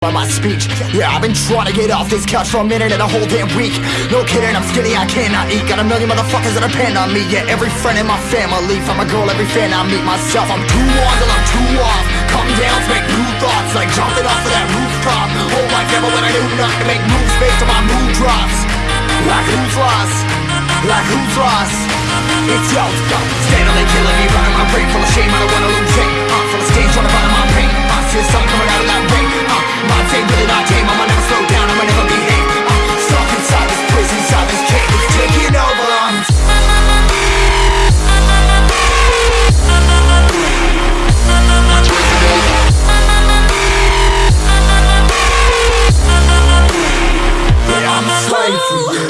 by my speech. Yeah, I've been trying to get off this couch for a minute and a whole damn week. No kidding, I'm skinny, I cannot eat. Got a million motherfuckers that depend on me. Yeah, every friend in my family From a girl, every fan I meet myself. I'm too on till I'm too off. Come down make new thoughts Like jumping off of that rooftop. Whole life never when I do not to make moves based on my mood drops. Like who's lost? Like who's lost? It's yo, yo Steadily killing me, I'm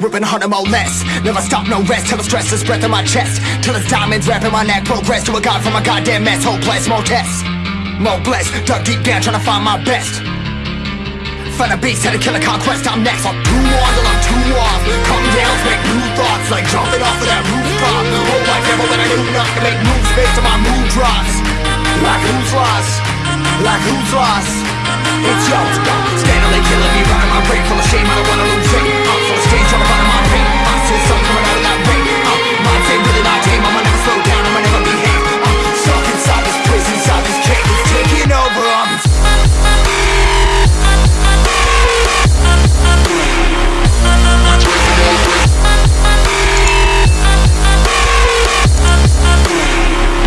Ripping harder, more less. Never stop, no rest. Till the stress is breath in my chest. Till it's diamonds wrapping my neck Progress. To a god from a goddamn mess. Hopeless, more tests. More blessed. Dug deep down trying to find my best. Find a beast, had to kill a conquest. I'm next. I'm too on till I'm too off Come down, make new thoughts. Like jumping off of that rooftop. Whole life never when I knew not to make moves Based on my mood drops. Like who's lost? Like who's lost? It's yo, steadily killing me Running